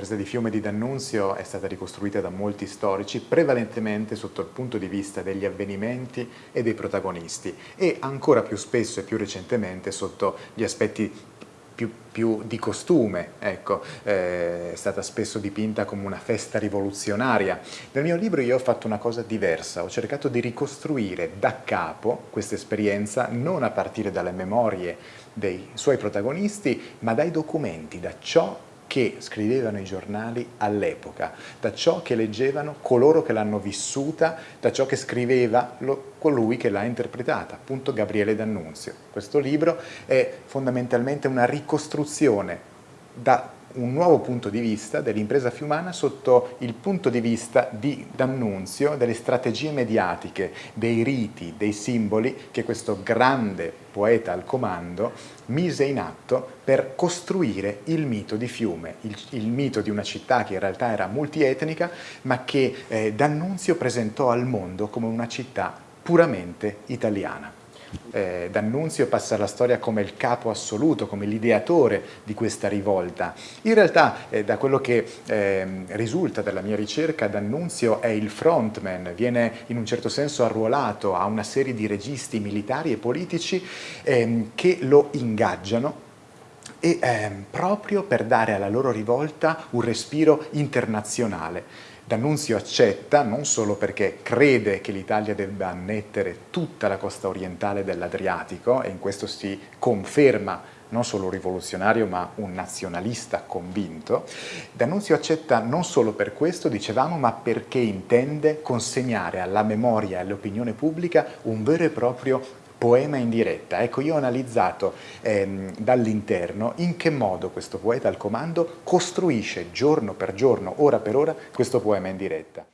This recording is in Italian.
l'impresa di Fiume di D'Annunzio è stata ricostruita da molti storici, prevalentemente sotto il punto di vista degli avvenimenti e dei protagonisti e ancora più spesso e più recentemente sotto gli aspetti più, più, di costume, ecco, eh, è stata spesso dipinta come una festa rivoluzionaria. Nel mio libro io ho fatto una cosa diversa, ho cercato di ricostruire da capo questa esperienza non a partire dalle memorie dei suoi protagonisti, ma dai documenti, da ciò che scrivevano i giornali all'epoca, da ciò che leggevano coloro che l'hanno vissuta, da ciò che scriveva lo, colui che l'ha interpretata, appunto Gabriele D'Annunzio. Questo libro è fondamentalmente una ricostruzione da un nuovo punto di vista dell'impresa fiumana sotto il punto di vista di D'Annunzio, delle strategie mediatiche, dei riti, dei simboli che questo grande poeta al comando mise in atto per costruire il mito di Fiume, il, il mito di una città che in realtà era multietnica ma che eh, D'Annunzio presentò al mondo come una città puramente italiana eh, D'Annunzio passa alla storia come il capo assoluto, come l'ideatore di questa rivolta. In realtà, eh, da quello che eh, risulta dalla mia ricerca, D'Annunzio è il frontman, viene in un certo senso arruolato a una serie di registi militari e politici ehm, che lo ingaggiano e ehm, proprio per dare alla loro rivolta un respiro internazionale. D'Annunzio accetta non solo perché crede che l'Italia debba annettere tutta la costa orientale dell'Adriatico e in questo si conferma non solo un rivoluzionario ma un nazionalista convinto, D'Annunzio accetta non solo per questo, dicevamo, ma perché intende consegnare alla memoria e all'opinione pubblica un vero e proprio poema in diretta. Ecco, io ho analizzato ehm, dall'interno in che modo questo poeta al comando costruisce giorno per giorno, ora per ora, questo poema in diretta.